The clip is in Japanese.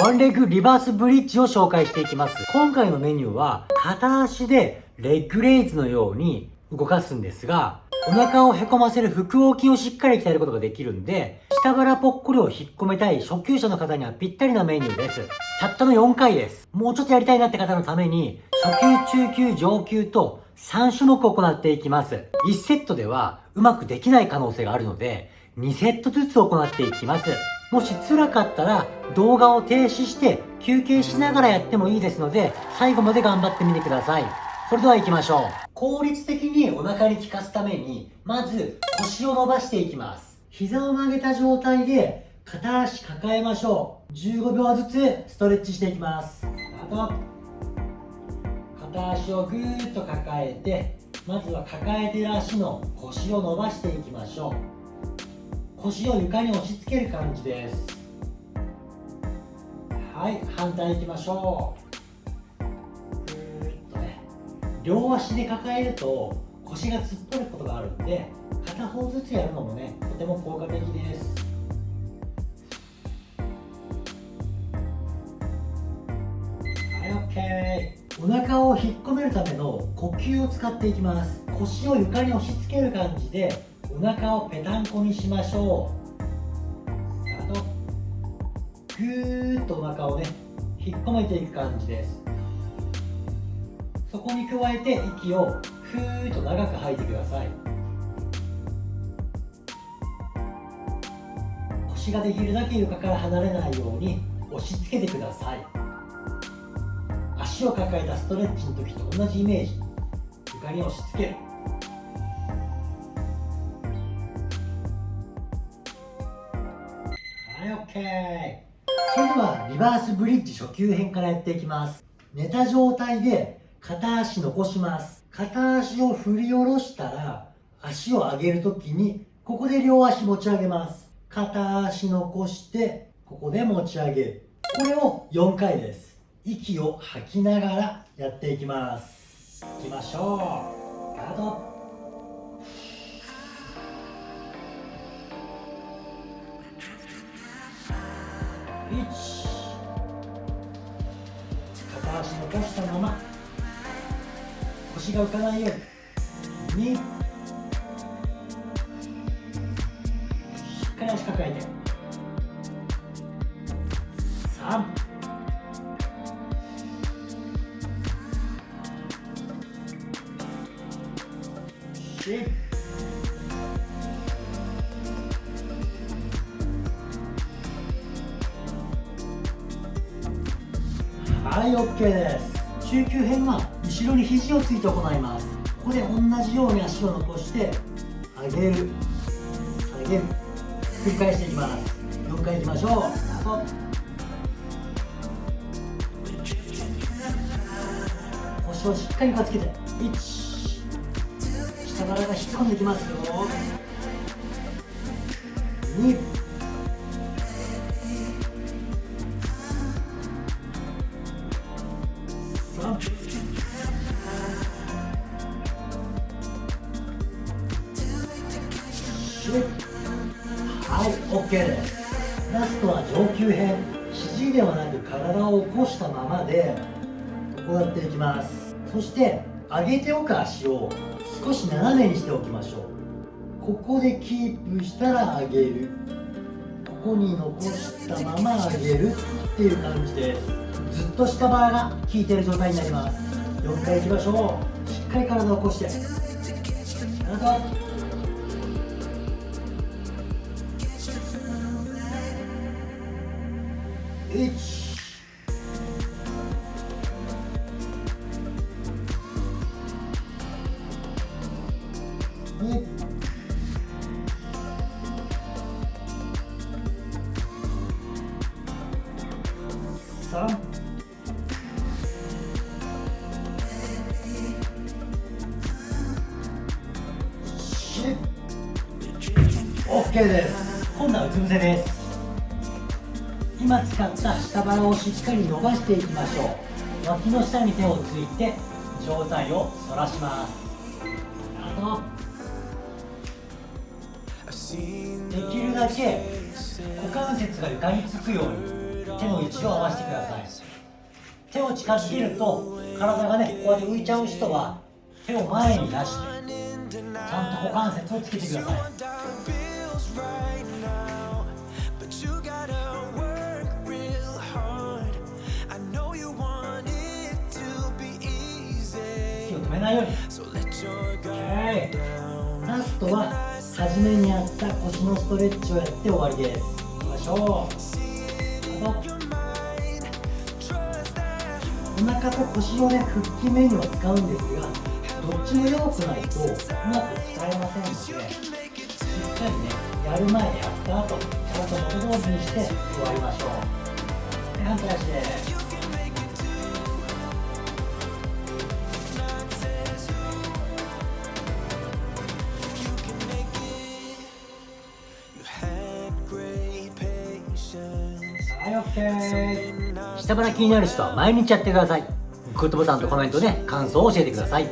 ワンレッグリバースブリッジを紹介していきます。今回のメニューは、片足でレッグレイズのように動かすんですが、お腹をへこませる腹横筋をしっかり鍛えることができるんで、下腹ぽっこりを引っ込めたい初級者の方にはぴったりなメニューです。たったの4回です。もうちょっとやりたいなって方のために、初級、中級、上級と3種目行っていきます。1セットではうまくできない可能性があるので、2セットずつ行っていきます。もし辛かったら動画を停止して休憩しながらやってもいいですので、最後まで頑張ってみてください。それでは行きましょう。効率的にお腹に効かすために、まず腰を伸ばしていきます。膝を曲げた状態で片足抱えましょう。15秒ずつストレッチしていきます。あと、片足をぐーっと抱えて、まずは抱えてる足の腰を伸ばしていきましょう。腰を床に押し付ける感じです。はい、反対いきましょう。両足で抱えると腰が突っ張ることがあるんで片方ずつやるのもねとても効果的ですはい OK お腹を引っ込めるための呼吸を使っていきます腰を床に押し付ける感じでお腹をぺたんこにしましょう。スタート。ぐーっとお腹をね引っ込めていく感じです。そこに加えて息をふーっと長く吐いてください。腰ができるだけ床から離れないように押し付けてください。足を抱えたストレッチの時と同じイメージ。床に押し付ける。それではリバースブリッジ初級編からやっていきます。寝た状態で片足残します。片足を振り下ろしたら足を上げるときにここで両足持ち上げます。片足残してここで持ち上げる。これを4回です。息を吐きながらやっていきます。いきましょう。スタート。片足残したまま腰が浮かないように2しっかり足抱えて3 4はい OK です。中級編は後ろに肘をついて行います。ここで同じように足を残して上げる。下げる。繰り返していきます。4回いきましょう。スタート。腰をしっかりばつけて。1下腹が引っ込んできますよ。2はい OK です。ラストは上級編。肘ではなく体を起こしたままでこうやっていきます。そして上げておく足を少し斜めにしておきましょう。ここでキープしたら上げる。ここに残したまま上げるっていう感じです。ずっと下腹が効いてる状態になります。4回いきましょう。しっかり体を起こして。体 OK です今度はうつ伏せです今使った下腹をしっかり伸ばしていきましょう。脇の下に手をついて上体を反らします。あとできるだけ股関節が床につくように手手の位置を合わせてください。手を近づけると体がねこうやって浮いちゃう人は手を前に出してちゃんと股関節をつけてください。めないように。OK ラストは初めにやった腰のストレッチをやって終わりで。すいきましょうあとお腹と腰のね腹筋メニューを使うんですがどっちも弱くないとうまく使えませんので。しっかりねやる前やった後ちゃんと元通りにして終わりましょう。で反対足ですはい OK 下腹気になる人は毎日やってください。グッドボタンとコメントで感想を教えてください。